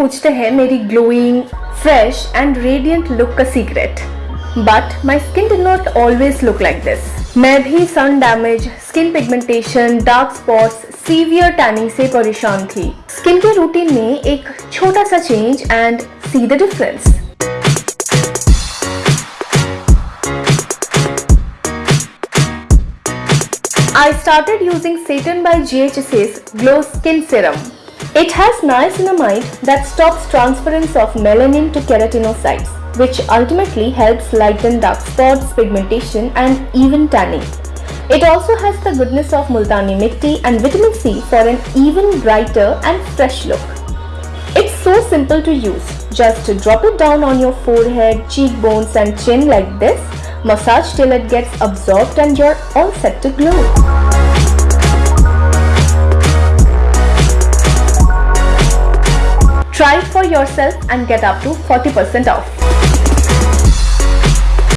पूछते हैं, मेरी glowing fresh and radiant look का secret but my skin did not always look like this मैं भी sun damage skin pigmentation dark spots severe tanning से परेशान थी। स्किन के रूटीन में एक छोटा सा change and see the difference I started using Satan by GHS's Glow Skin Serum. It has niacinamide that stops transference of melanin to keratinocytes, which ultimately helps lighten dark spots, pigmentation and even tanning. It also has the goodness of multani mitti and vitamin C for an even brighter and fresh look. It's so simple to use. Just drop it down on your forehead, cheekbones and chin like this. Massage till it gets absorbed and you're all set to glow. Try it for yourself and get up to 40% off.